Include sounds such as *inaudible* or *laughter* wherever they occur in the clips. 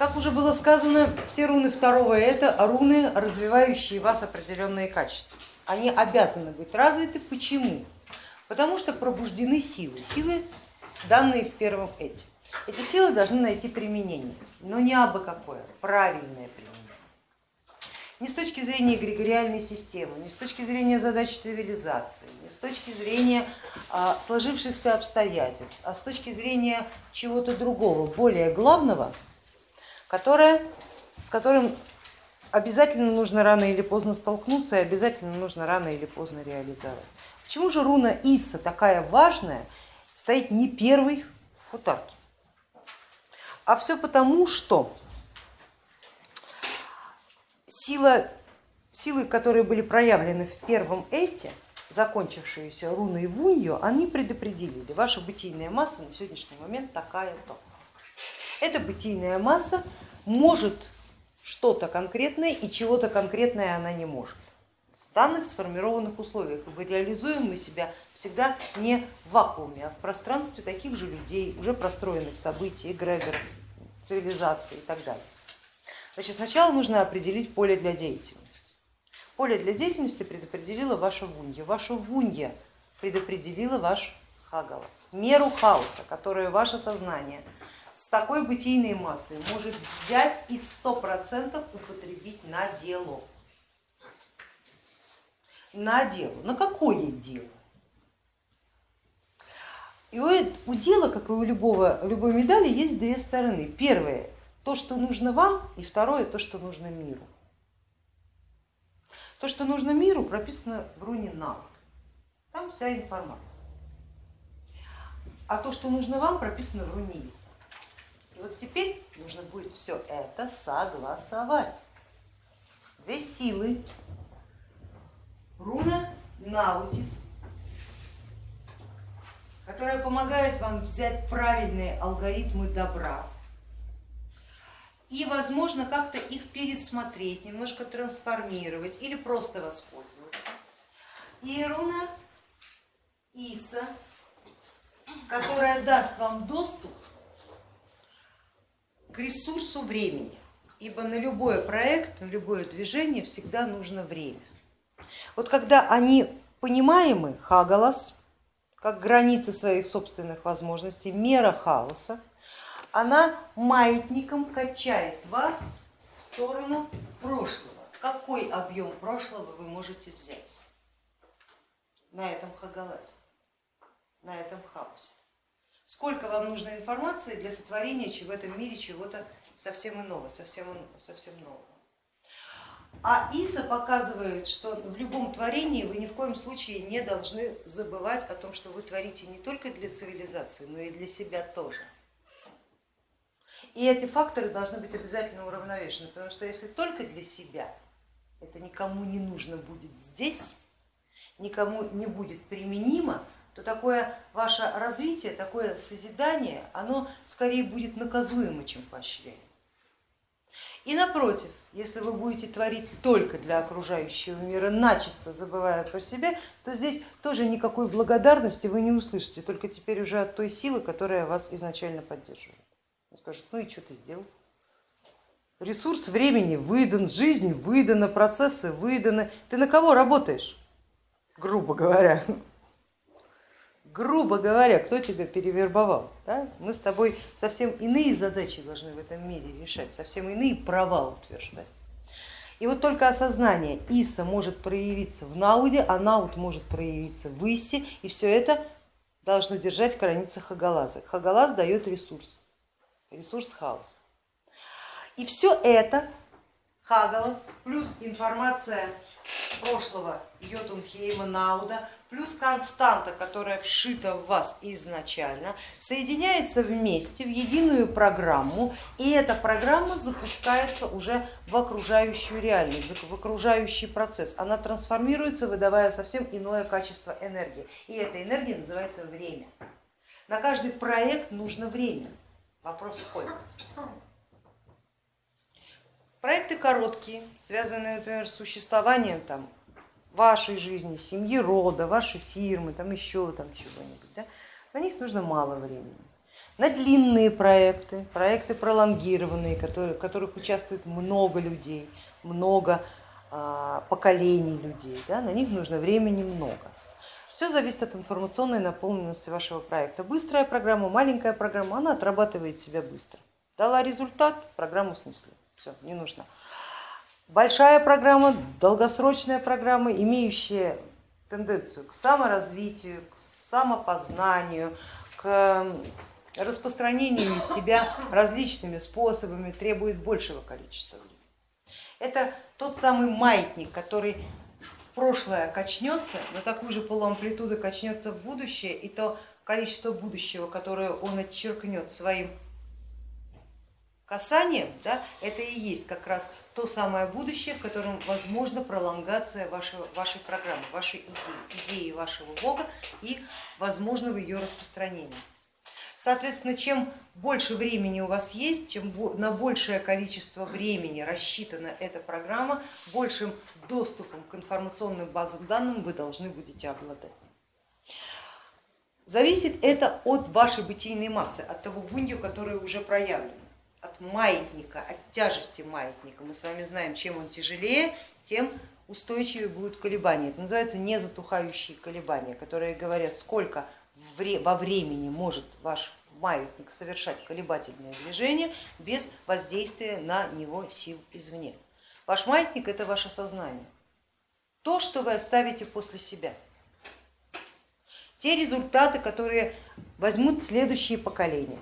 Как уже было сказано, все руны второго это руны, развивающие вас определенные качества. Они обязаны быть развиты. Почему? Потому что пробуждены силы, силы, данные в первом эти. Эти силы должны найти применение, но не абы какое, правильное применение. Не с точки зрения эгрегориальной системы, не с точки зрения задач цивилизации, не с точки зрения а, сложившихся обстоятельств, а с точки зрения чего-то другого, более главного, которое, с которым обязательно нужно рано или поздно столкнуться и обязательно нужно рано или поздно реализовать. Почему же руна Иса такая важная, стоит не первой в футарке? А все потому, что сила, силы, которые были проявлены в первом эте, закончившиеся руной Вунью, они предопределили, ваша бытийная масса на сегодняшний момент такая-то. Эта бытийная масса может что-то конкретное и чего-то конкретное она не может. В данных сформированных условиях, ибо реализуем мы себя всегда не в вакууме, а в пространстве таких же людей, уже простроенных событий, эгрегоров, цивилизации и так далее. Значит, сначала нужно определить поле для деятельности. Поле для деятельности предопределила ваша вунья. Ваша вунья предопределила ваш хагалас, меру хаоса, которую ваше сознание такой бытийной массой может взять и сто процентов употребить на дело. На дело. На какое дело? И у дела, как и у любого, любой медали, есть две стороны. Первое то, что нужно вам, и второе то, что нужно миру. То, что нужно миру, прописано в руне навык. Там вся информация. А то, что нужно вам, прописано в руне Иса. Вот теперь нужно будет все это согласовать. Две силы. Руна Наутис, которая помогает вам взять правильные алгоритмы добра и возможно как-то их пересмотреть, немножко трансформировать или просто воспользоваться. И руна Иса, которая даст вам доступ к ресурсу времени, ибо на любой проект, на любое движение всегда нужно время. Вот когда они понимаемы, хагалас, как границы своих собственных возможностей, мера хаоса, она маятником качает вас в сторону прошлого. Какой объем прошлого вы можете взять на этом хагалазе, на этом хаосе? Сколько вам нужно информации для сотворения в этом мире чего-то совсем иного, совсем, совсем нового? А Иса показывает, что в любом творении вы ни в коем случае не должны забывать о том, что вы творите не только для цивилизации, но и для себя тоже. И эти факторы должны быть обязательно уравновешены, потому что если только для себя, это никому не нужно будет здесь, никому не будет применимо, то такое ваше развитие, такое созидание, оно скорее будет наказуемо, чем поощряемо. И напротив, если вы будете творить только для окружающего мира, начисто забывая про себя, то здесь тоже никакой благодарности вы не услышите, только теперь уже от той силы, которая вас изначально поддерживает. Он скажет, ну и что ты сделал? Ресурс времени выдан, жизнь выдана, процессы выданы. Ты на кого работаешь? Грубо говоря. Грубо говоря, кто тебя перевербовал? Да? Мы с тобой совсем иные задачи должны в этом мире решать, совсем иные права утверждать. И вот только осознание Иса может проявиться в Науде, а Науд может проявиться в Исе, и все это должно держать в границах Хагалаза. Хагалаз дает ресурс ресурс хаос. И все это Хагалас плюс информация прошлого Йотунхейма Науда плюс константа, которая вшита в вас изначально, соединяется вместе в единую программу, и эта программа запускается уже в окружающую реальность, в окружающий процесс. Она трансформируется, выдавая совсем иное качество энергии, и эта энергия называется время. На каждый проект нужно время. Вопрос сколько? Проекты короткие, связанные, например, с существованием там, вашей жизни, семьи, рода, вашей фирмы, там еще там чего-нибудь. Да? На них нужно мало времени. на длинные проекты, проекты пролонгированные, которые, в которых участвует много людей, много а, поколений людей, да, на них нужно времени много. Все зависит от информационной наполненности вашего проекта. Быстрая программа, маленькая программа, она отрабатывает себя быстро. Дала результат, программу снесли. Все, не нужно. Большая программа, долгосрочная программа, имеющая тенденцию к саморазвитию, к самопознанию, к распространению себя различными способами, требует большего количества времени. Это тот самый маятник, который в прошлое качнется, на такую же полуамплитуду качнется в будущее, и то количество будущего, которое он отчеркнет своим касанием, да, это и есть как раз то самое будущее, в котором возможна пролонгация вашего, вашей программы, вашей идеи, идеи вашего Бога и возможного ее распространения. Соответственно, чем больше времени у вас есть, чем на большее количество времени рассчитана эта программа, большим доступом к информационным базам данных вы должны будете обладать. Зависит это от вашей бытийной массы, от того вунью, который уже проявлен, от маятника, от тяжести маятника. Мы с вами знаем, чем он тяжелее, тем устойчивее будут колебания. Это называется незатухающие колебания, которые говорят, сколько во времени может ваш маятник совершать колебательное движение без воздействия на него сил извне. Ваш маятник это ваше сознание, то, что вы оставите после себя, те результаты, которые возьмут следующие поколения.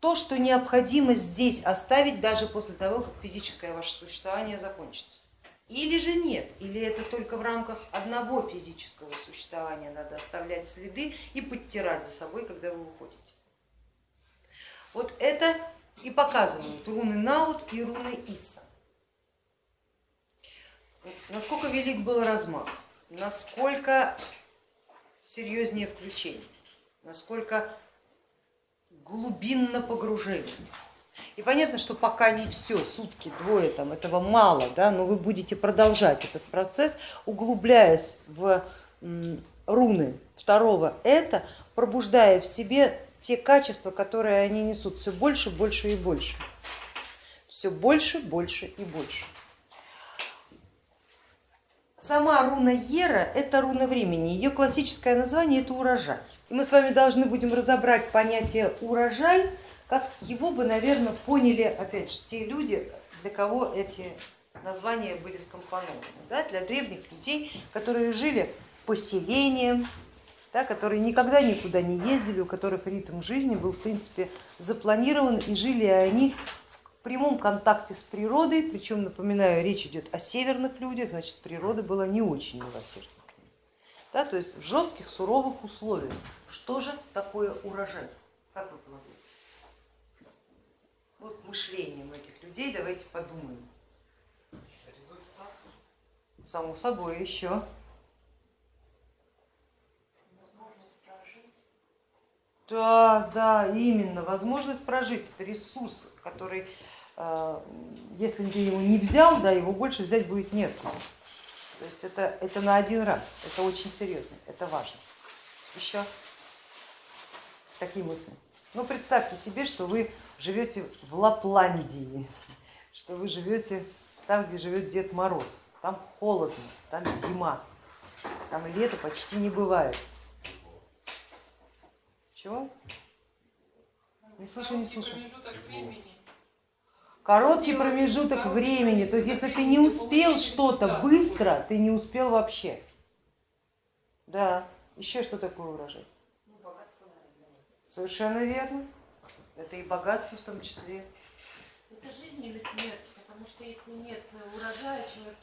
То, что необходимо здесь оставить даже после того, как физическое ваше существование закончится. Или же нет, или это только в рамках одного физического существования надо оставлять следы и подтирать за собой, когда вы уходите. Вот это и показывают руны Наут и руны Иса. Насколько велик был размах, насколько серьезнее включение, насколько глубинно погружение. И понятно, что пока не все, сутки, двое, там, этого мало, да, но вы будете продолжать этот процесс, углубляясь в руны второго это, пробуждая в себе те качества, которые они несут все больше, больше и больше. Все больше, больше и больше. Сама руна Ера это руна времени, ее классическое название это урожай. И мы с вами должны будем разобрать понятие урожай как его бы, наверное, поняли, опять же, те люди, для кого эти названия были скомпонованы, да, для древних людей, которые жили поселением, да, которые никогда никуда не ездили, у которых ритм жизни был в принципе запланирован и жили они в прямом контакте с природой, причем, напоминаю, речь идет о северных людях, значит природа была не очень милосердна. Да, то есть в жестких, суровых условиях. Что же такое урожай? Как вы полагаете? вот мышлением этих людей давайте подумаем. Само собой еще. Да, да, именно, возможность прожить, это ресурс, который, э, если ты его не взял, да, его больше взять будет нет. То есть это, это на один раз, это очень серьезно, это важно. Еще такие мысли. Ну представьте себе, что вы живете в Лапландии, *laughs* что вы живете там, где живет Дед Мороз. Там холодно, там зима, там лето почти не бывает. Чего? Не слышу, не слышу. Короткий промежуток времени. То есть если ты не успел что-то быстро, ты не успел вообще. Да. Еще что такое урожай? Совершенно верно. Это и богатство в том числе. Это жизнь или смерть, потому что если нет урожая, человек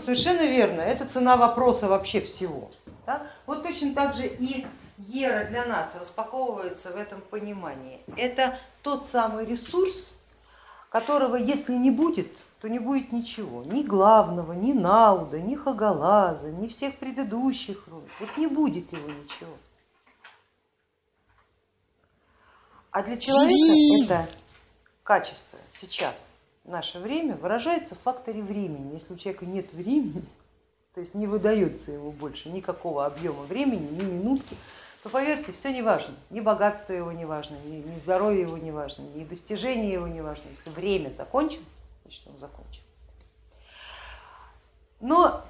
Совершенно верно, это цена вопроса вообще всего. Да? Вот точно так же и Ера для нас распаковывается в этом понимании. Это тот самый ресурс, которого если не будет, то не будет ничего, ни главного, ни Науда, ни Хагалаза, ни всех предыдущих рун. Вот не будет его ничего. А для человека это качество сейчас, в наше время, выражается в факторе времени. Если у человека нет времени, *laughs* то есть не выдается ему больше никакого объема времени, ни минутки, то поверьте, все не важно, ни богатство его не важно, ни, ни здоровье его не важно, ни достижение его не важно. Если время закончилось, значит оно закончилось. Но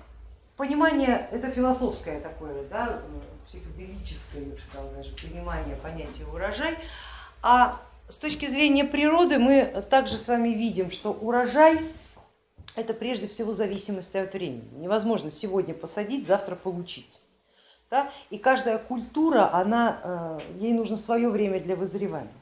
понимание, это философское такое, да, психоделическое, я бы сказала, даже понимание понятия урожай, а с точки зрения природы мы также с вами видим, что урожай это прежде всего зависимость от времени. Невозможно сегодня посадить, завтра получить. Да? И каждая культура, она, э, ей нужно свое время для вызревания.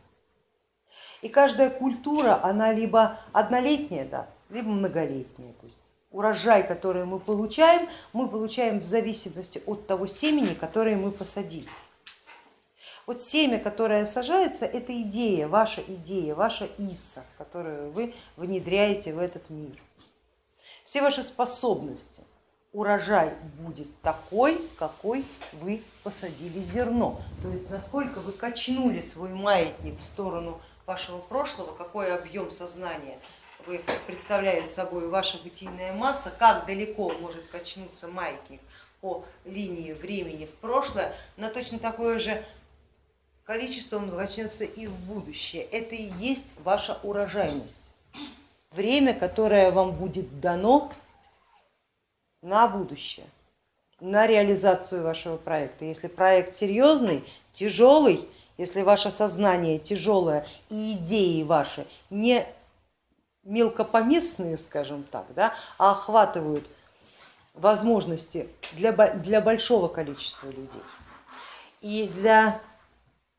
И каждая культура, она либо однолетняя, да, либо многолетняя. То есть урожай, который мы получаем, мы получаем в зависимости от того семени, которое мы посадили. Вот семя, которое сажается, это идея, ваша идея, ваша иса, которую вы внедряете в этот мир. Все ваши способности, урожай будет такой, какой вы посадили зерно. То есть насколько вы качнули свой маятник в сторону вашего прошлого, какой объем сознания вы представляете собой ваша бытийная масса, как далеко может качнуться маятник по линии времени в прошлое, на точно такое же количество он качнется и в будущее. Это и есть ваша урожайность. Время, которое вам будет дано на будущее, на реализацию вашего проекта. Если проект серьезный, тяжелый, если ваше сознание тяжелое и идеи ваши не мелкопоместные, скажем так, да, а охватывают возможности для, для большого количества людей и для,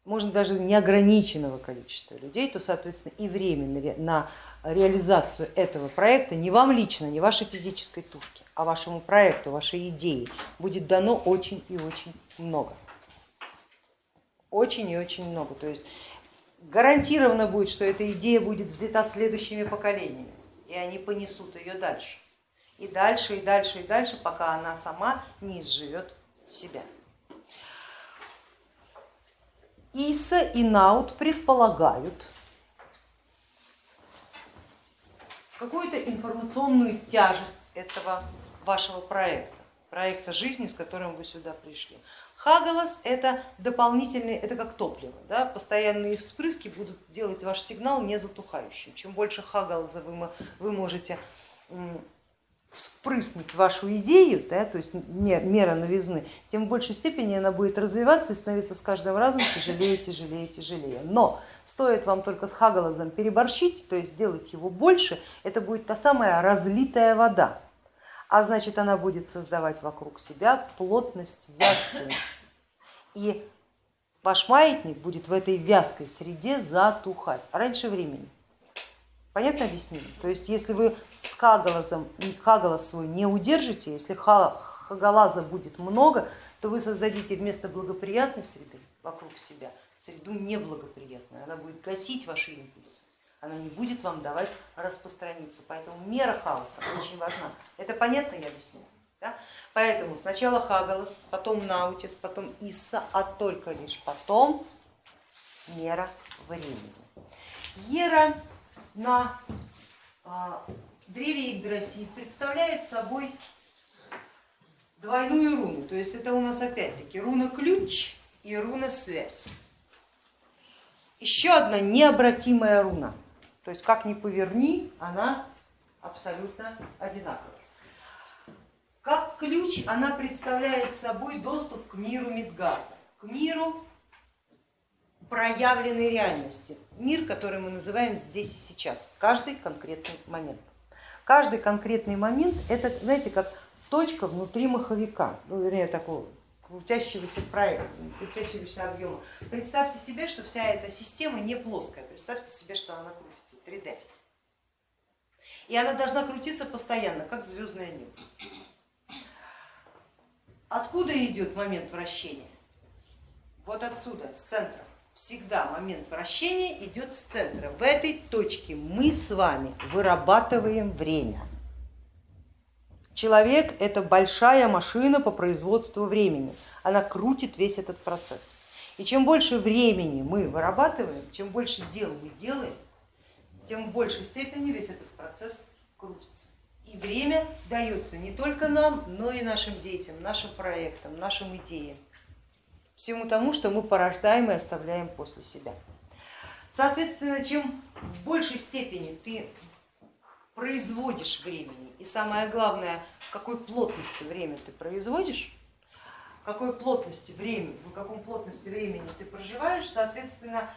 можно даже неограниченного количества людей, то, соответственно, и время на реализацию этого проекта не вам лично, не вашей физической тушке, а вашему проекту, вашей идее будет дано очень и очень много. Очень и очень много. То есть гарантированно будет, что эта идея будет взята следующими поколениями, и они понесут ее дальше. И дальше, и дальше, и дальше, пока она сама не изживет себя. Иса и Наут предполагают какую-то информационную тяжесть этого вашего проекта, проекта жизни, с которым вы сюда пришли. Хагалас это дополнительный, это как топливо, да? постоянные вспрыски будут делать ваш сигнал не затухающим. Чем больше хагалаза вы, вы можете вспрыснуть вашу идею, да, то есть мера новизны, тем в большей степени она будет развиваться и становиться с каждым разом тяжелее, тяжелее, тяжелее. Но стоит вам только с хагалазом переборщить, то есть сделать его больше, это будет та самая разлитая вода, а значит она будет создавать вокруг себя плотность вязкую. И ваш маятник будет в этой вязкой среде затухать раньше времени. Понятно объяснение? То есть если вы с хагалазом, хагалаз свой не удержите, если хагалаза будет много, то вы создадите вместо благоприятной среды вокруг себя среду неблагоприятную. Она будет гасить ваши импульсы, она не будет вам давать распространиться. Поэтому мера хаоса очень важна. Это понятно я объяснила? Да? Поэтому сначала Хагалас, потом Наутис, потом Исса, а только лишь потом мера времени. Ера на а, древе Игдрасиль представляет собой двойную руну, то есть это у нас опять-таки руна ключ и руна связь. Еще одна необратимая руна, то есть как ни поверни, она абсолютно одинаковая. Как ключ она представляет собой доступ к миру Мидгарда, к миру проявленной реальности, мир, который мы называем здесь и сейчас, каждый конкретный момент. Каждый конкретный момент это, знаете, как точка внутри маховика, ну, вернее, такого крутящегося проекта, крутящегося объема. Представьте себе, что вся эта система не плоская, представьте себе, что она крутится 3D. И она должна крутиться постоянно, как звездное небо. Откуда идет момент вращения? Вот отсюда, с центра всегда момент вращения идет с центра. В этой точке мы с вами вырабатываем время. Человек это большая машина по производству времени. Она крутит весь этот процесс. И чем больше времени мы вырабатываем, чем больше дел мы делаем, тем в большей степени весь этот процесс крутится. И время дается не только нам, но и нашим детям, нашим проектам, нашим идеям. Всему тому, что мы порождаем и оставляем после себя. Соответственно, чем в большей степени ты производишь времени, и самое главное, какой плотности время ты производишь, какой плотности времени, в каком плотности времени ты проживаешь, соответственно,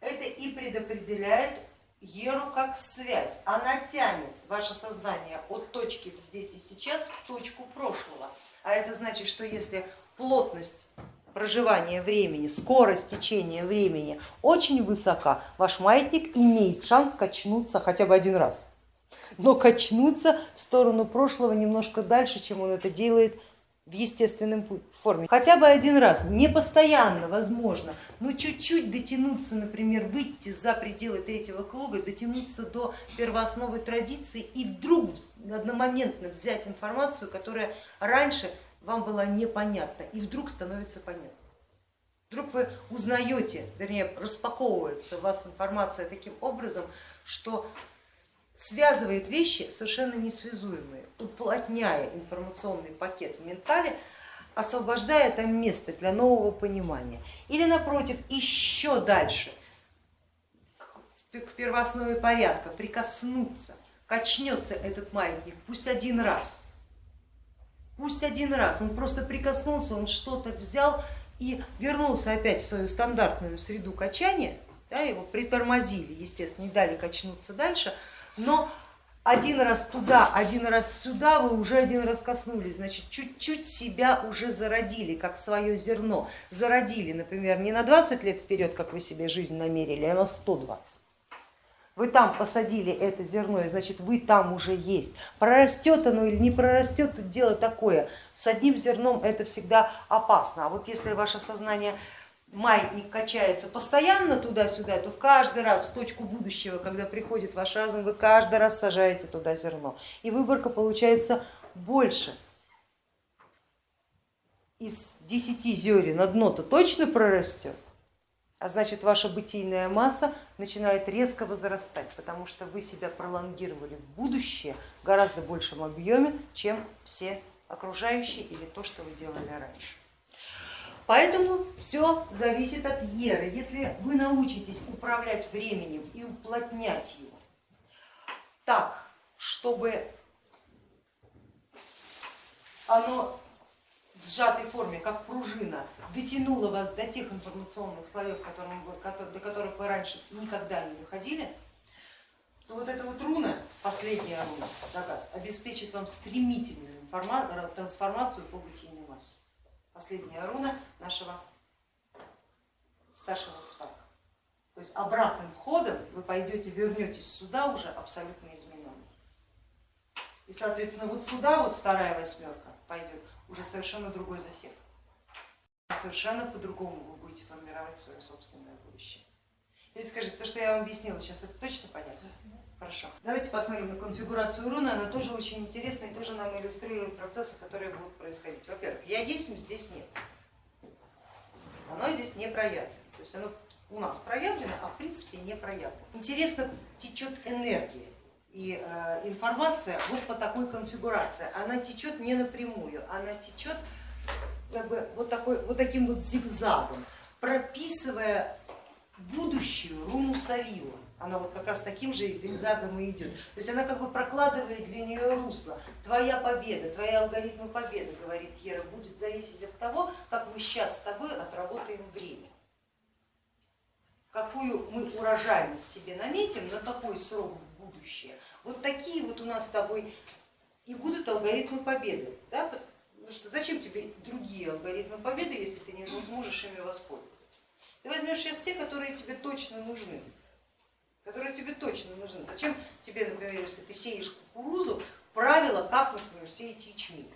это и предопределяет Еру как связь. Она тянет ваше сознание от точки здесь и сейчас в точку прошлого. А это значит, что если плотность проживания времени, скорость течения времени очень высока, ваш маятник имеет шанс качнуться хотя бы один раз, но качнуться в сторону прошлого немножко дальше, чем он это делает в естественном форме. Хотя бы один раз, не постоянно, возможно, но чуть-чуть дотянуться, например, выйти за пределы третьего круга, дотянуться до первоосновы традиции и вдруг одномоментно взять информацию, которая раньше вам была непонятна и вдруг становится понятна. Вдруг вы узнаете, вернее распаковывается у вас информация таким образом, что связывает вещи совершенно несвязуемые, уплотняя информационный пакет в ментале, освобождая там место для нового понимания. Или напротив, еще дальше, к первооснове порядка, прикоснуться, качнется этот маятник, пусть один раз, пусть один раз, он просто прикоснулся, он что-то взял и вернулся опять в свою стандартную среду качания, да, его притормозили, естественно, не дали качнуться дальше, но один раз туда, один раз сюда вы уже один раз коснулись, значит, чуть-чуть себя уже зародили, как свое зерно. Зародили, например, не на 20 лет вперед, как вы себе жизнь намерили, а на 120. Вы там посадили это зерно, и значит вы там уже есть. Прорастет оно или не прорастет, тут дело такое. С одним зерном это всегда опасно. А вот если ваше сознание маятник качается постоянно туда-сюда, то в каждый раз в точку будущего, когда приходит ваш разум, вы каждый раз сажаете туда зерно. И выборка получается больше. Из десяти зерен одно-то точно прорастет, а значит ваша бытийная масса начинает резко возрастать, потому что вы себя пролонгировали в будущее в гораздо большем объеме, чем все окружающие или то, что вы делали раньше. Поэтому все зависит от еры. Если вы научитесь управлять временем и уплотнять его так, чтобы оно в сжатой форме, как пружина, дотянуло вас до тех информационных слоев, до которых вы раньше никогда не выходили, то вот эта вот руна, последняя руна, Дагас, обеспечит вам стремительную трансформацию по бытийной массе последняя руна нашего старшего футака. То есть обратным ходом вы пойдете, вернетесь сюда уже абсолютно измененный. И соответственно вот сюда вот вторая восьмерка пойдет уже совершенно другой засев. Совершенно по-другому вы будете формировать свое собственное будущее. Люди скажут, то, что я вам объяснила, сейчас это точно понятно? Хорошо. Давайте посмотрим на конфигурацию руны, она тоже очень интересная и тоже нам иллюстрирует процессы, которые будут происходить. Во-первых, я есть, здесь нет. Оно здесь не проявлено. То есть оно у нас проявлено, а в принципе не проявлено. Интересно течет энергия и э, информация вот по такой конфигурации. Она течет не напрямую, она течет как бы вот, такой, вот таким вот зигзагом, прописывая будущую руну Савила она вот как раз таким же зигзагом и идет. То есть она как бы прокладывает для нее русло. Твоя победа, твои алгоритмы победы, говорит Ера, будет зависеть от того, как мы сейчас с тобой отработаем время. Какую мы урожайность себе наметим, на какой срок будущее. Вот такие вот у нас с тобой и будут алгоритмы победы. Да? Потому что зачем тебе другие алгоритмы победы, если ты не сможешь ими воспользоваться? Ты возьмешь сейчас те, которые тебе точно нужны которые тебе точно нужны. Зачем тебе, например, если ты сеешь кукурузу, правила, как, например, сеять ячмень?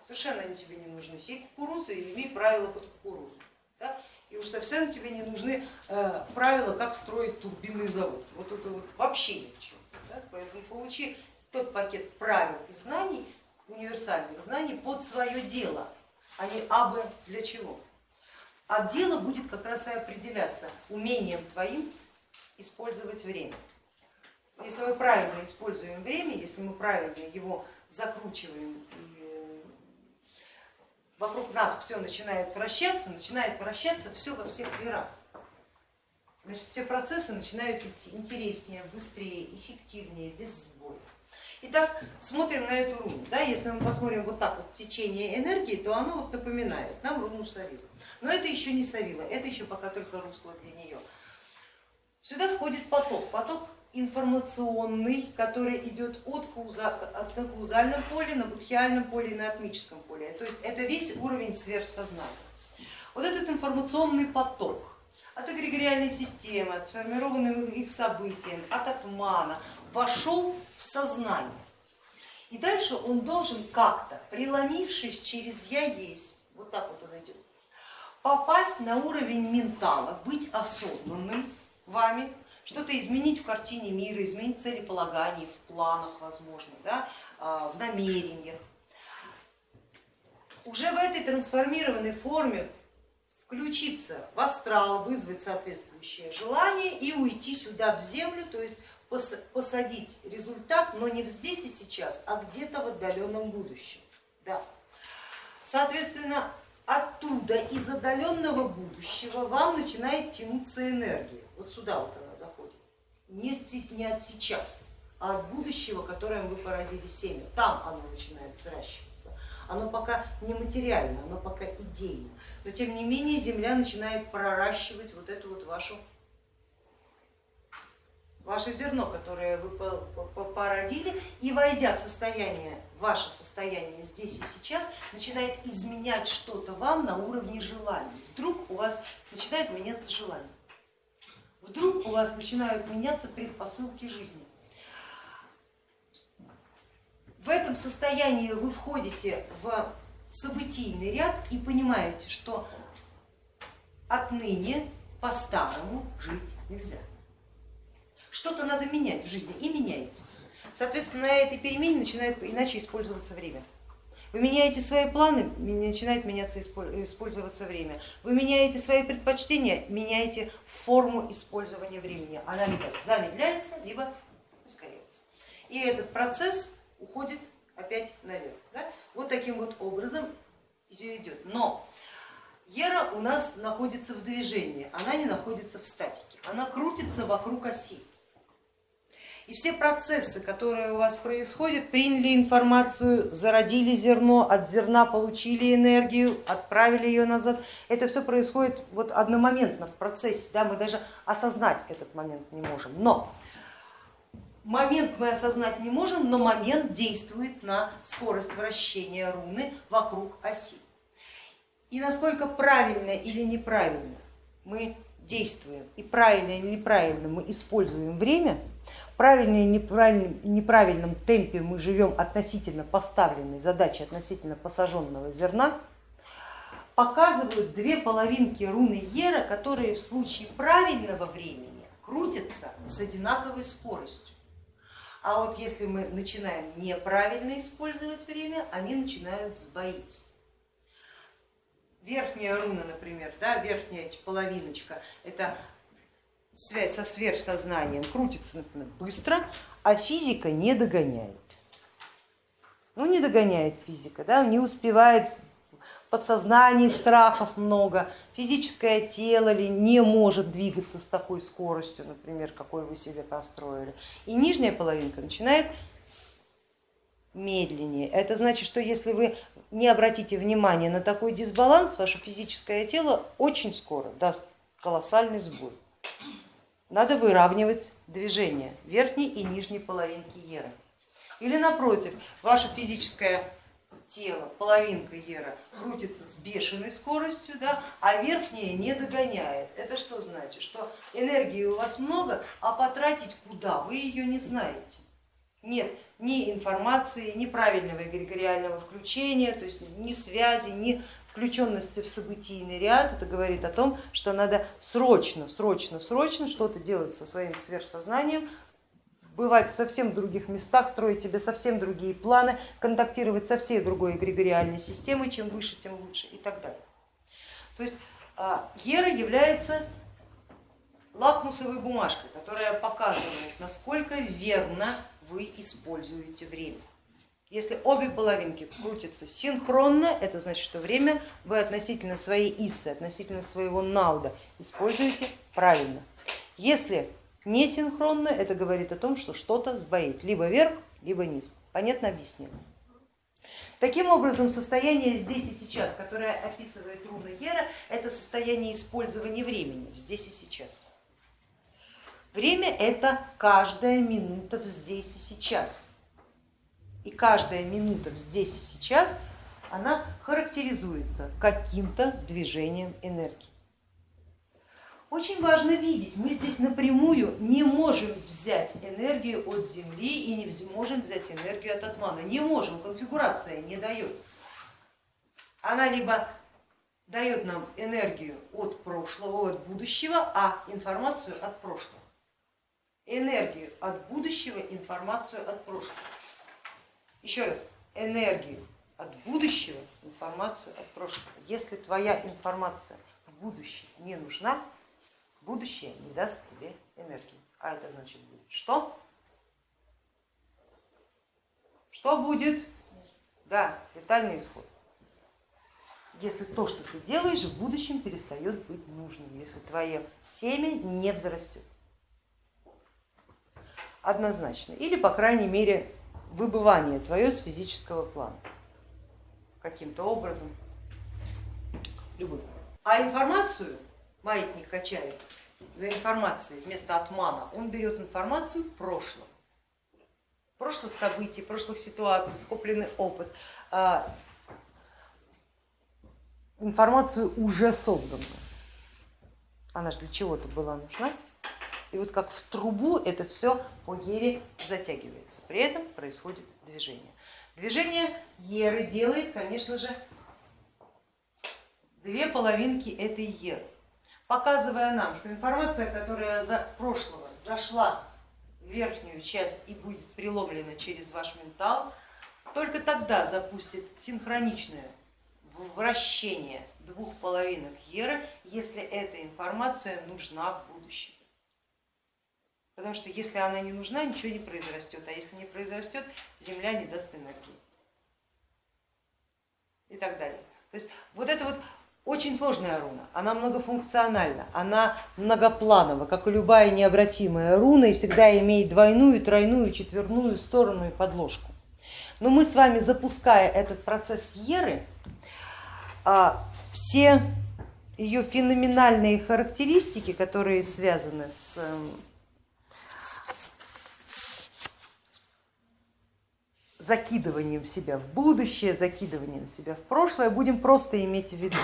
Совершенно они тебе не нужны. Сей кукурузу и имей правила под кукурузу. Да? И уж совсем тебе не нужны э, правила, как строить турбинный завод. Вот это вот вообще ни к чему. Да? Поэтому получи тот пакет правил и знаний, универсальных знаний под свое дело, а не абы для чего. А дело будет как раз и определяться умением твоим использовать время. Если мы правильно используем время, если мы правильно его закручиваем и вокруг нас все начинает вращаться, начинает вращаться все во всех мирах. Значит, все процессы начинают идти интереснее, быстрее, эффективнее, без сбоя. Итак, смотрим на эту руну. Да, если мы посмотрим вот так вот течение энергии, то оно вот напоминает нам руну Савила. Но это еще не Савила, это еще пока только русло для нее. Сюда входит поток, поток информационный, который идет от, кауза, от на каузальном поле, на будхиальном поле и на атмическом поле. То есть это весь уровень сверхсознания. Вот этот информационный поток от эгрегориальной системы, от сформированным их событием, от атмана, вошел в сознание. И дальше он должен как-то, преломившись через я есть, вот так вот он идет, попасть на уровень ментала, быть осознанным вами, что-то изменить в картине мира, изменить целеполагание, в планах, возможно, да, а, в намерениях. Уже в этой трансформированной форме включиться в астрал, вызвать соответствующее желание и уйти сюда в землю, то есть посадить результат, но не здесь и сейчас, а где-то в отдаленном будущем. Да. Соответственно, оттуда, из отдаленного будущего, вам начинает тянуться энергия. Вот сюда вот она заходит. Не, не от сейчас, а от будущего, которое вы породили семя. Там оно начинает взращиваться. Оно пока не материально, оно пока идейно. Но тем не менее Земля начинает проращивать вот эту вот вашу ваше зерно, которое вы породили, и войдя в состояние, ваше состояние здесь и сейчас, начинает изменять что-то вам на уровне желаний. Вдруг у вас начинает меняться желание, вдруг у вас начинают меняться предпосылки жизни. В этом состоянии вы входите в событийный ряд и понимаете, что отныне по-старому жить нельзя что-то надо менять в жизни и меняете. Соответственно, на этой перемене начинает иначе использоваться время. Вы меняете свои планы, начинает меняться использоваться время. Вы меняете свои предпочтения, меняете форму использования времени. Она либо замедляется, либо ускоряется. И этот процесс уходит опять наверх. Да? Вот таким вот образом все идет. Но Ера у нас находится в движении, она не находится в статике, она крутится вокруг оси. И все процессы, которые у вас происходят, приняли информацию, зародили зерно, от зерна получили энергию, отправили ее назад. Это все происходит вот одномоментно в процессе, да, мы даже осознать этот момент не можем. Но момент мы осознать не можем, но момент действует на скорость вращения руны вокруг оси. И насколько правильно или неправильно мы действуем и правильно или неправильно мы используем время, правильном и неправильном, неправильном темпе мы живем относительно поставленной задачи, относительно посаженного зерна, показывают две половинки руны Ера, которые в случае правильного времени крутятся с одинаковой скоростью. А вот если мы начинаем неправильно использовать время, они начинают сбоить. Верхняя руна, например, да, верхняя половиночка, это связь со сверхсознанием крутится например, быстро, а физика не догоняет. Ну не догоняет физика, да, не успевает подсознание страхов много, физическое тело ли не может двигаться с такой скоростью, например, какой вы себе построили. И нижняя половинка начинает медленнее. Это значит, что если вы не обратите внимания на такой дисбаланс, ваше физическое тело очень скоро даст колоссальный сбой. Надо выравнивать движение верхней и нижней половинки Еры. Или напротив, ваше физическое тело, половинка Ера, крутится с бешеной скоростью, да, а верхняя не догоняет. Это что значит? Что энергии у вас много, а потратить куда? Вы ее не знаете. Нет ни информации, ни правильного эгрегориального включения, то есть ни связи, ни включенности в событийный ряд, это говорит о том, что надо срочно, срочно, срочно что-то делать со своим сверхсознанием, бывать в совсем других местах, строить себе совсем другие планы, контактировать со всей другой эгрегориальной системой, чем выше, тем лучше и так далее. То есть а, Ера является лакмусовой бумажкой, которая показывает, насколько верно вы используете время. Если обе половинки крутятся синхронно, это значит, что время вы относительно своей иссы, относительно своего науда используете правильно. Если не синхронно, это говорит о том, что что-то сбоит, либо вверх, либо низ. Понятно объяснено? Таким образом, состояние здесь и сейчас, которое описывает руна Ера, это состояние использования времени здесь и сейчас. Время это каждая минута здесь и сейчас. И каждая минута здесь и сейчас, она характеризуется каким-то движением энергии. Очень важно видеть, мы здесь напрямую не можем взять энергию от Земли и не можем взять энергию от Атмана. Не можем, конфигурация не дает. Она либо дает нам энергию от прошлого, от будущего, а информацию от прошлого. Энергию от будущего, информацию от прошлого. Еще раз, энергию от будущего, информацию от прошлого. Если твоя информация в будущее не нужна, будущее не даст тебе энергии. А это значит будет что? Что будет? Да, летальный исход. Если то, что ты делаешь, в будущем перестает быть нужным, если твое семя не взрастет. Однозначно. Или, по крайней мере, выбывание твое с физического плана каким-то образом. Любой. А информацию маятник качается за информацией вместо отмана, он берет информацию прошлого, прошлых событий, прошлых ситуаций, скопленный опыт, а, информацию уже созданную. Она же для чего-то была нужна. И вот как в трубу это все по ере затягивается. При этом происходит движение. Движение еры делает, конечно же, две половинки этой еры, показывая нам, что информация, которая за прошлого зашла в верхнюю часть и будет преломлена через ваш ментал, только тогда запустит синхроничное вращение двух половинок еры, если эта информация нужна в будущем. Потому что если она не нужна, ничего не произрастет, а если не произрастет, Земля не даст энергии. И так далее. То есть вот это вот очень сложная руна, она многофункциональна, она многопланова, как и любая необратимая руна, и всегда имеет двойную, тройную, четверную сторону и подложку. Но мы с вами, запуская этот процесс Еры, а, все ее феноменальные характеристики, которые связаны с эм, закидыванием себя в будущее, закидыванием себя в прошлое, будем просто иметь в виду.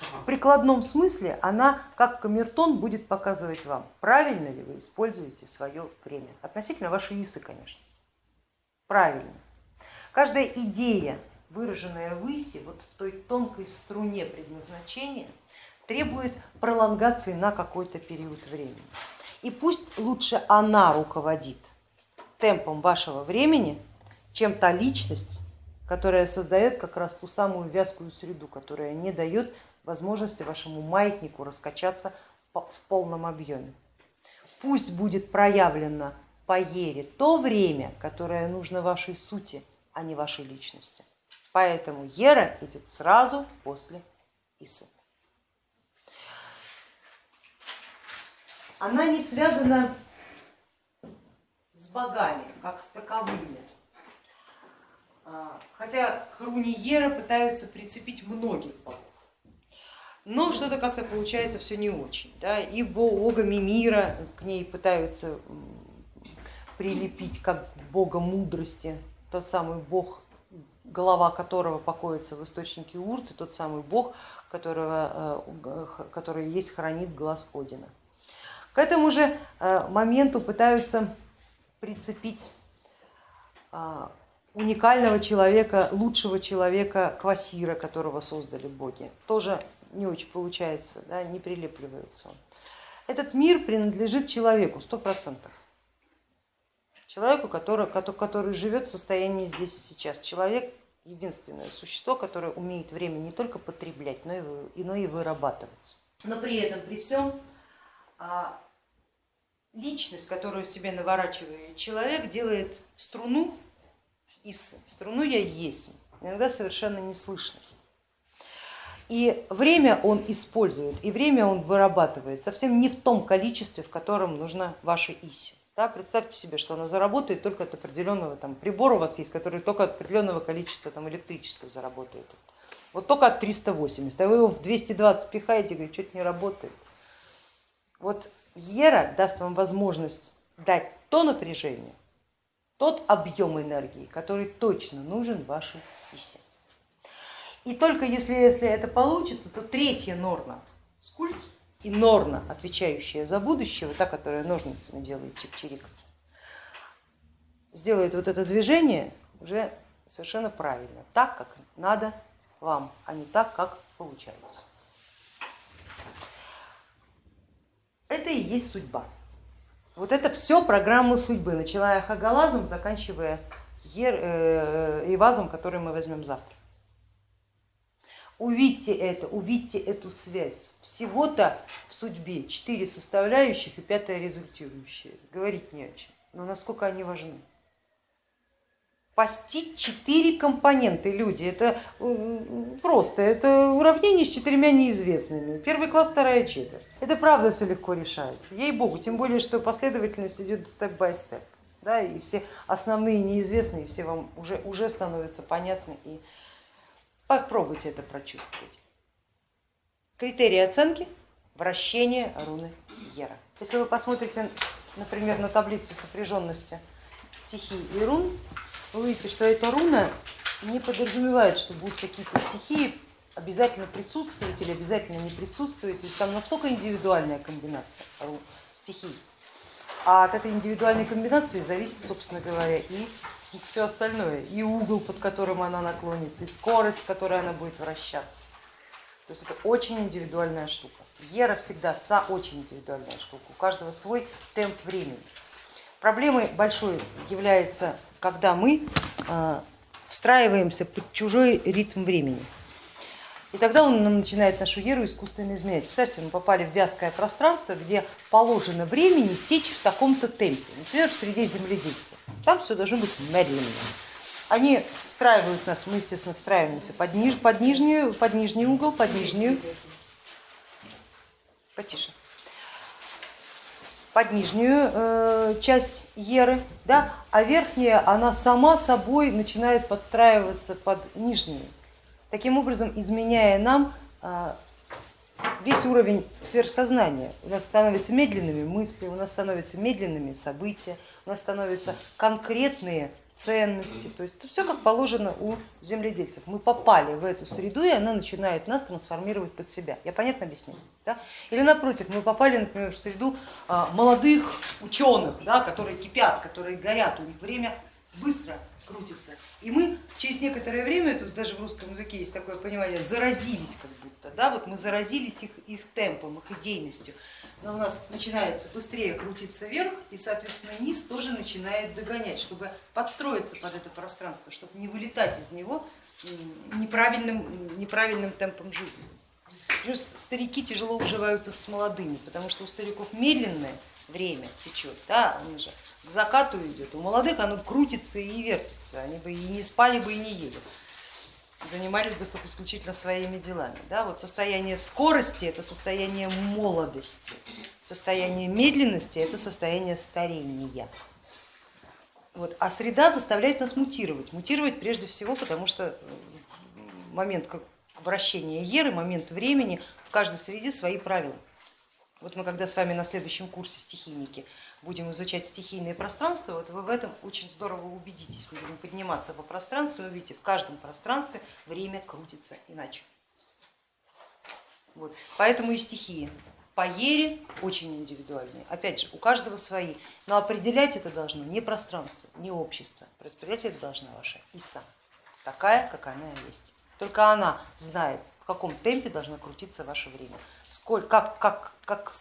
В прикладном смысле она, как камертон, будет показывать вам, правильно ли вы используете свое время. Относительно вашей исы, конечно. Правильно. Каждая идея, выраженная в исе, вот в той тонкой струне предназначения, требует пролонгации на какой-то период времени. И пусть лучше она руководит темпом вашего времени, чем та личность, которая создает как раз ту самую вязкую среду, которая не дает возможности вашему маятнику раскачаться в полном объеме. Пусть будет проявлено по ере то время, которое нужно вашей сути, а не вашей личности. Поэтому ера идет сразу после Исы. Она не связана с богами, как с таковыми. А, хотя к руне Ера пытаются прицепить многих богов. Но что-то как-то получается все не очень. Да? И богами мира к ней пытаются прилепить как бога мудрости, тот самый бог, голова которого покоится в источнике Урт, и тот самый бог, которого, э, который есть хранит глаз Одина. К этому же э, моменту пытаются прицепить а, уникального человека, лучшего человека, Квасира, которого создали боги. Тоже не очень получается, да, не прилепливается он. Этот мир принадлежит человеку, сто процентов. Человеку, который, который живет в состоянии здесь и сейчас. Человек единственное существо, которое умеет время не только потреблять, но и, но и вырабатывать. Но при этом, при всем, а, личность, которую себе наворачивает человек, делает струну Иссы. Струну я есть, иногда совершенно неслышный. И время он использует, и время он вырабатывает совсем не в том количестве, в котором нужна ваша Иси. Да, представьте себе, что она заработает только от определенного там, прибора у вас есть, который только от определенного количества там, электричества заработает. Вот только от 380, а вы его в 220 пихаете, говорит, что-то не работает. Вот Ера даст вам возможность дать то напряжение, тот объем энергии, который точно нужен вашей Исе. И только если, если это получится, то третья норма, скульт и норна, отвечающая за будущее, вот та, которая ножницами делает чик-чирик, сделает вот это движение уже совершенно правильно, так, как надо вам, а не так, как получается. Это и есть судьба. Вот это все программа судьбы, начиная Хагалазом, заканчивая э, Ивазом, который мы возьмем завтра. Увидьте это, увидьте эту связь. Всего-то в судьбе четыре составляющих и пятая результирующая. Говорить не о чем, но насколько они важны. Постичь четыре компоненты люди, это просто, это уравнение с четырьмя неизвестными. Первый класс, вторая четверть. Это правда все легко решается, ей-богу, тем более, что последовательность идет степ-бай-степ. Да, и все основные неизвестные все вам уже, уже становятся понятны и Попробуйте это прочувствовать. Критерии оценки вращение руны Ера. Если вы посмотрите, например, на таблицу сопряженности стихий и рун, вы увидите, что эта руна не подразумевает, что будут какие-то стихии обязательно присутствовать или обязательно не присутствовать. То есть там настолько индивидуальная комбинация стихий. А от этой индивидуальной комбинации зависит, собственно говоря, и все остальное, и угол, под которым она наклонится, и скорость, с которой она будет вращаться. То есть это очень индивидуальная штука. Ера всегда са очень индивидуальная штука, у каждого свой темп времени. Проблемой большой является, когда мы э, встраиваемся под чужой ритм времени. И тогда он нам начинает нашу еру искусственно изменять. Представьте, мы попали в вязкое пространство, где положено времени течь в таком-то темпе, например, в среде земледельцев. Там все должно быть медленно. Они встраивают нас, мы, естественно, встраиваемся под, ниж, под, нижнюю, под нижний угол, под нижнюю, потише, под нижнюю э, часть еры, да, а верхняя, она сама собой начинает подстраиваться под нижнюю таким образом изменяя нам а, весь уровень сверхсознания. У нас становятся медленными мысли, у нас становятся медленными события, у нас становятся конкретные ценности. То есть все как положено у земледельцев. Мы попали в эту среду, и она начинает нас трансформировать под себя. Я понятно объясняю? Да? Или напротив, мы попали, например, в среду а, молодых ученых, да, которые кипят, которые горят, у них время быстро крутится. И мы через некоторое время, тут даже в русском языке есть такое понимание, заразились как будто, да, вот мы заразились их, их темпом, их идейностью. Но у нас начинается быстрее крутиться вверх, и, соответственно, низ тоже начинает догонять, чтобы подстроиться под это пространство, чтобы не вылетать из него неправильным, неправильным темпом жизни. Плюс старики тяжело уживаются с молодыми, потому что у стариков медленное время течет, да, он уже к закату идет. У молодых оно крутится и вертится, они бы и не спали бы и не ели, занимались бы только исключительно своими делами. Да? Вот состояние скорости это состояние молодости, состояние медленности это состояние старения. Вот. А среда заставляет нас мутировать. Мутировать прежде всего, потому что момент вращения еры, момент времени, в каждой среде свои правила. Вот мы когда с вами на следующем курсе стихийники будем изучать стихийные пространства, вот вы в этом очень здорово убедитесь. Мы будем подниматься по пространству, вы видите, в каждом пространстве время крутится иначе. Вот. Поэтому и стихии по ере очень индивидуальные. Опять же, у каждого свои. Но определять это должно не пространство, не общество. Определять это должна ваша Иса, такая, как она есть. Только она знает, в каком темпе должно крутиться ваше время, сколько, как, как, как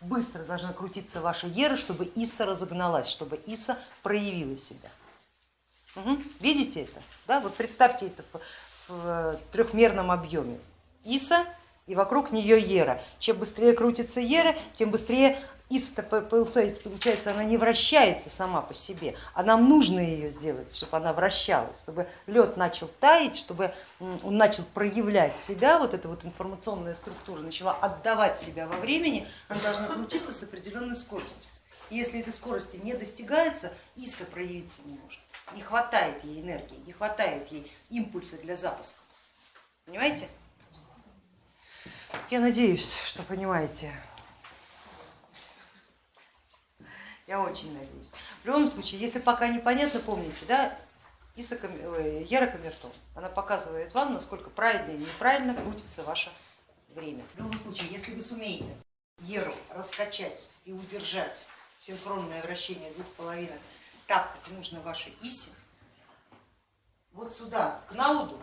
быстро должна крутиться ваша ера, чтобы Иса разогналась, чтобы Иса проявила себя. Угу. Видите это? Да? Вот представьте это в, в трехмерном объеме. Иса и вокруг нее Ера. Чем быстрее крутится Ера, тем быстрее Иса, получается, она не вращается сама по себе, а нам нужно ее сделать, чтобы она вращалась, чтобы лед начал таять, чтобы он начал проявлять себя, вот эта вот информационная структура начала отдавать себя во времени, она должна крутиться с определенной скоростью. И если этой скорости не достигается, Иса проявиться не может. Не хватает ей энергии, не хватает ей импульса для запуска. Понимаете? Я надеюсь, что понимаете. Я очень надеюсь. В любом случае, если пока непонятно, помните, да, Иса, Ера Камертон, она показывает вам, насколько правильно или неправильно крутится ваше время. В любом случае, если вы сумеете Еру раскачать и удержать синхронное вращение двух половинок так, как нужно вашей Исе, вот сюда, к Науду,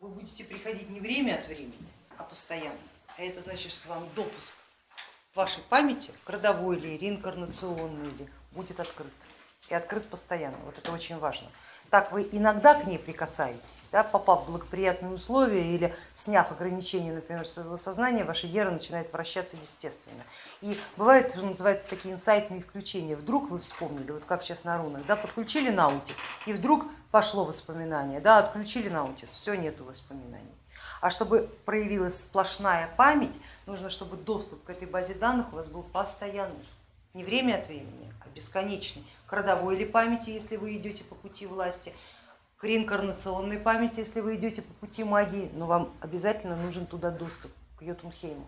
вы будете приходить не время от времени, а постоянно. А это значит, что вам допуск вашей памяти, родовой или реинкарнационной, или будет открыт. И открыт постоянно. Вот это очень важно. Так вы иногда к ней прикасаетесь, да, попав в благоприятные условия или сняв ограничения, например, своего сознания, ваша ера начинает вращаться естественно. И бывают, что называется, такие инсайтные включения. Вдруг вы вспомнили, вот как сейчас на рунах, да, подключили наутис, и вдруг пошло воспоминание, да, отключили наутис, все, нету воспоминаний. А чтобы проявилась сплошная память, нужно, чтобы доступ к этой базе данных у вас был постоянный, не время от времени, а бесконечный. К родовой или памяти, если вы идете по пути власти, к реинкарнационной памяти, если вы идете по пути магии, но вам обязательно нужен туда доступ, к Йотунхейму.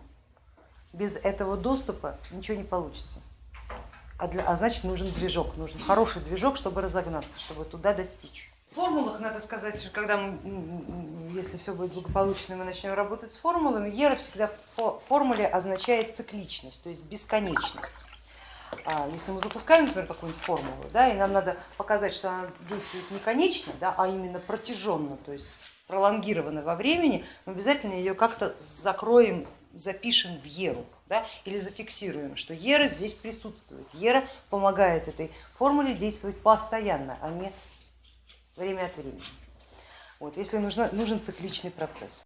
Без этого доступа ничего не получится. А, для, а значит нужен движок, нужен хороший движок, чтобы разогнаться, чтобы туда достичь. Формулах надо сказать, что когда мы, если все будет благополучно, мы начнем работать с формулами, ера всегда в формуле означает цикличность, то есть бесконечность. А если мы запускаем, например, какую-нибудь формулу, да, и нам надо показать, что она действует не конечно, да, а именно протяженно, то есть пролонгированно во времени, мы обязательно ее как-то закроем, запишем в еру да, или зафиксируем, что ера здесь присутствует. Ера помогает этой формуле действовать постоянно, а не время от времени. Вот, если нужно, нужен цикличный процесс.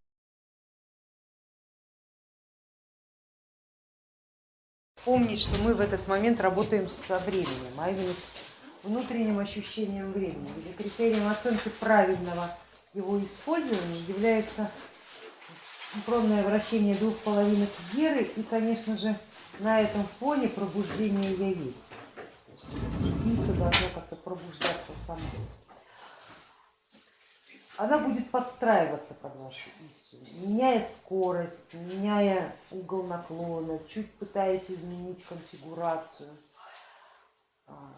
Помнить, что мы в этот момент работаем со временем, а именно с внутренним ощущением времени. Или критерием оценки правильного его использования является синхронное вращение двух половинок геры и, конечно же, на этом фоне пробуждение я есть. Иса должна как-то пробуждаться сама она будет подстраиваться под вашу ИСУ, меняя скорость, меняя угол наклона, чуть пытаясь изменить конфигурацию. А,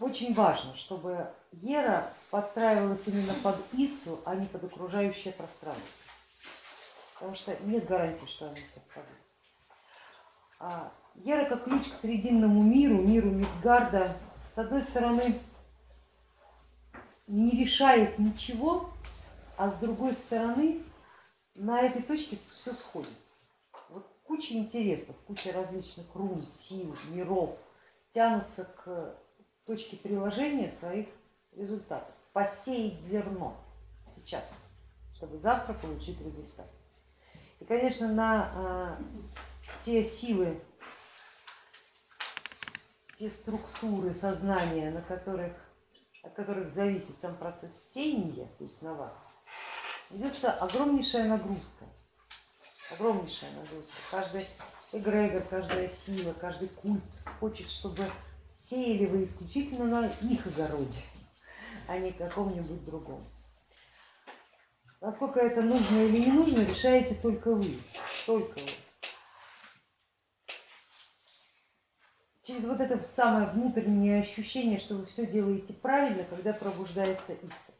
очень важно, чтобы Ера подстраивалась именно под ИСУ, а не под окружающее пространство, потому что нет гарантии, что они совпадут. А, Ера как ключ к срединному миру, миру Мидгарда, с одной стороны, не решает ничего, а с другой стороны на этой точке все сходится. Вот куча интересов, куча различных рун, сил, миров тянутся к точке приложения своих результатов. Посеять зерно сейчас, чтобы завтра получить результат. И, конечно, на а, те силы, те структуры сознания, на которых от которых зависит сам процесс сеяния, то есть на вас, ведется огромнейшая нагрузка. Огромнейшая нагрузка. Каждый эгрегор, каждая сила, каждый культ хочет, чтобы сеяли вы исключительно на их огороде, а не каком-нибудь другом. Насколько это нужно или не нужно, решаете только вы. Только вы. Через вот это самое внутреннее ощущение, что вы все делаете правильно, когда пробуждается Иса.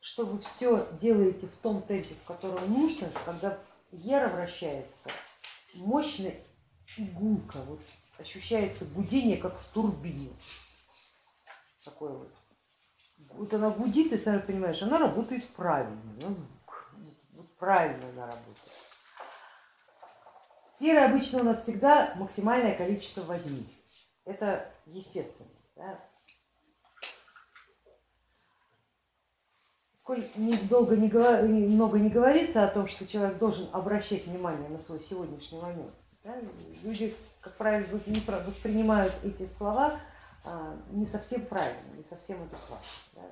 Что вы все делаете в том темпе, в котором нужно, когда Ера вращается мощно и вот ощущается гудение, как в турбине. Такое вот. Вот она гудит, и сами понимаешь, она работает правильно, на звук. Вот правильно она работает. Серы обычно у нас всегда максимальное количество возьми. Это естественно. Да? Долго не, много не говорится о том, что человек должен обращать внимание на свой сегодняшний момент. Да? Люди, как правило, воспринимают эти слова а, не совсем правильно, не совсем адекватно. Да?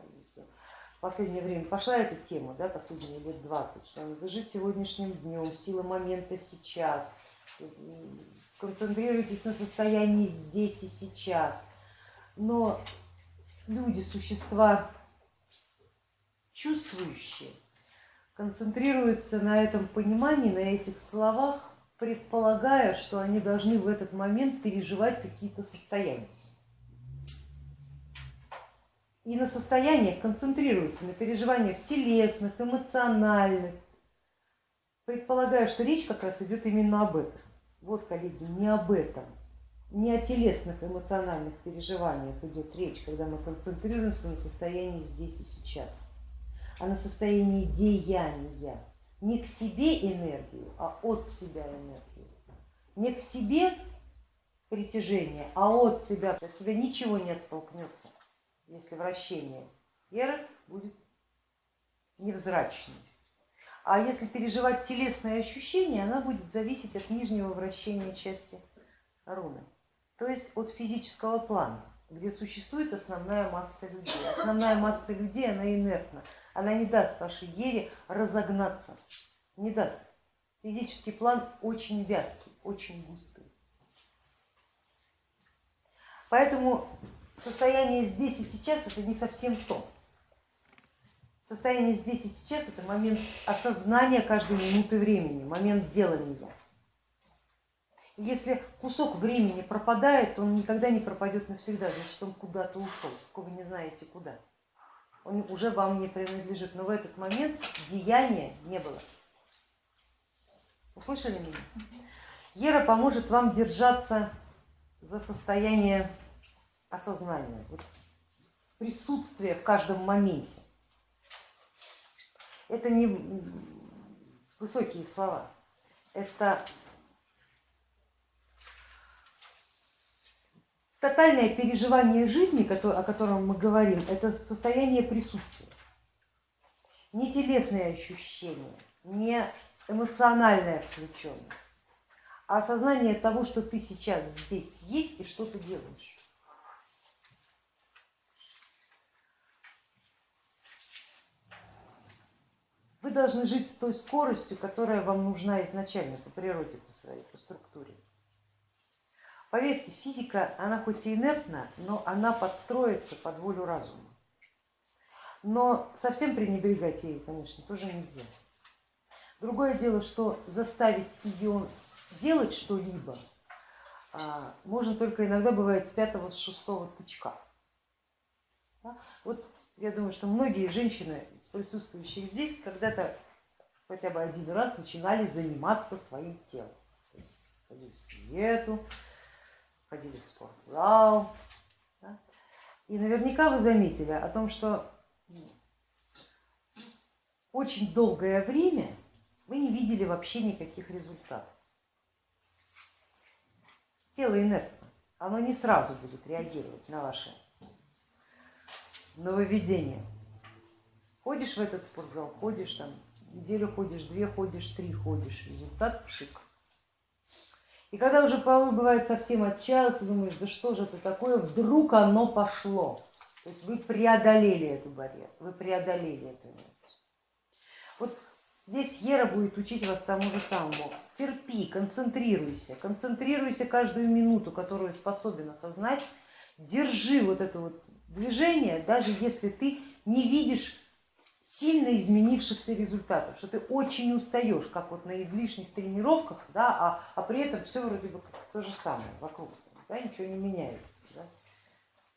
В последнее время пошла эта тема, да, последние лет 20, что надо жить сегодняшним днем, сила момента сейчас, сконцентрируйтесь на состоянии здесь и сейчас. Но люди, существа чувствующие, концентрируются на этом понимании, на этих словах, предполагая, что они должны в этот момент переживать какие-то состояния. И на состояниях концентрируются, на переживаниях телесных, эмоциональных, предполагая, что речь как раз идет именно об этом. Вот, коллеги, не об этом, не о телесных эмоциональных переживаниях идет речь, когда мы концентрируемся на состоянии здесь и сейчас, а на состоянии деяния. Не к себе энергию, а от себя энергию. Не к себе притяжение, а от себя. От тебя ничего не оттолкнется, если вращение вера будет невзрачным. А если переживать телесные ощущения, она будет зависеть от нижнего вращения части руны, то есть от физического плана, где существует основная масса людей. Основная масса людей, она инертна, она не даст вашей ере разогнаться, не даст. Физический план очень вязкий, очень густый. Поэтому состояние здесь и сейчас это не совсем то. Состояние здесь и сейчас это момент осознания каждой минуты времени, момент делания. Если кусок времени пропадает, то он никогда не пропадет навсегда, значит он куда-то ушел, вы не знаете куда. Он уже вам не принадлежит, но в этот момент деяния не было. Услышали меня? Ера поможет вам держаться за состояние осознания, вот, присутствие в каждом моменте. Это не высокие слова, это тотальное переживание жизни, о котором мы говорим, это состояние присутствия. Не телесные ощущения, не эмоциональная включенность, а осознание того, что ты сейчас здесь есть и что ты делаешь. Вы должны жить с той скоростью, которая вам нужна изначально по природе, по своей, по структуре. Поверьте, физика, она хоть и инертна, но она подстроится под волю разума. Но совсем пренебрегать ей, конечно, тоже нельзя. Другое дело, что заставить ее делать что-либо а, можно только иногда бывает с пятого, с шестого тычка. Вот я думаю, что многие женщины, присутствующих здесь, когда-то хотя бы один раз начинали заниматься своим телом. Ходили в диету, ходили в спортзал. Да? И наверняка вы заметили о том, что очень долгое время вы не видели вообще никаких результатов. Тело инертно, оно не сразу будет реагировать на ваши нововведение. Ходишь в этот спортзал, ходишь там, неделю ходишь, две ходишь, три ходишь, результат пшик. И когда уже порой бывает совсем отчаялся, думаешь, да что же это такое, вдруг оно пошло. То есть вы преодолели эту барьер, вы преодолели эту. Вот здесь Ера будет учить вас тому же самому. Терпи, концентрируйся, концентрируйся каждую минуту, которую способен осознать, держи вот эту вот движение, даже если ты не видишь сильно изменившихся результатов, что ты очень устаешь, как вот на излишних тренировках, да, а, а при этом все вроде бы то же самое вокруг, да, ничего не меняется. Да.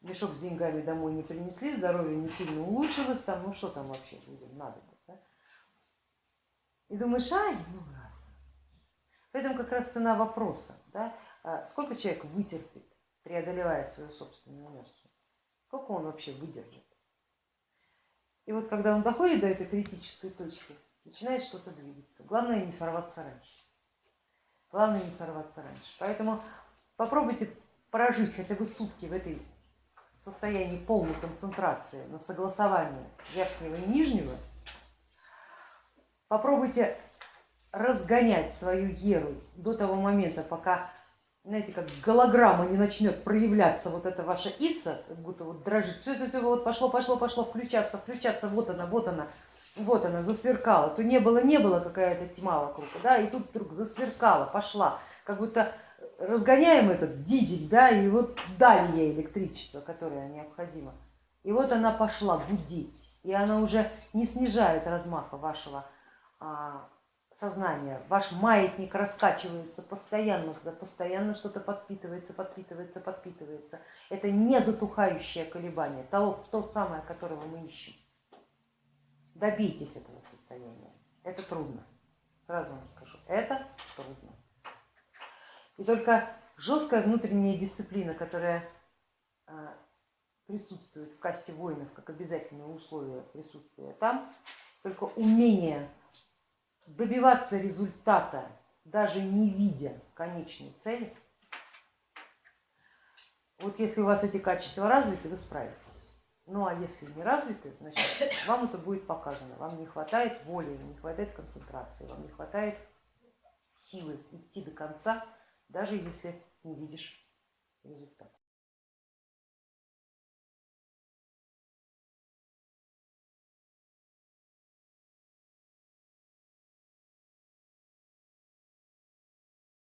Мешок с деньгами домой не принесли, здоровье не сильно улучшилось, там, ну что там вообще людям надо. Да? И думаешь, ай, ну ладно. Поэтому как раз цена вопроса, да, а сколько человек вытерпит, преодолевая свою собственную инерцию. Сколько он вообще выдержит? И вот когда он доходит до этой критической точки, начинает что-то двигаться. Главное не сорваться раньше. Главное не сорваться раньше. Поэтому попробуйте прожить хотя бы сутки в этой состоянии полной концентрации на согласование верхнего и нижнего. Попробуйте разгонять свою еру до того момента, пока, знаете, как голограмма не начнет проявляться вот эта ваша Иса, как будто вот дрожит, все, все, все, вот пошло, пошло, пошло, включаться, включаться, вот она, вот она, вот она, засверкала, то не было, не было какая-то тьма вокруг, да, и тут вдруг засверкала, пошла, как будто разгоняем этот дизель, да, и вот дали ей электричество, которое необходимо. И вот она пошла гудеть, и она уже не снижает размаха вашего а, сознания. Ваш маятник раскачивается постоянно, постоянно что-то подпитывается, подпитывается, подпитывается. Это не затухающее колебание, того, то самое, которого мы ищем. Добейтесь этого состояния. Это трудно. Сразу вам скажу, это трудно. И только жесткая внутренняя дисциплина, которая а, присутствует в касте воинов как обязательное условие присутствия там, только умение добиваться результата, даже не видя конечной цели, вот если у вас эти качества развиты, вы справитесь. Ну а если не развиты, значит вам это будет показано. Вам не хватает воли, не хватает концентрации, вам не хватает силы идти до конца, даже если не видишь результата.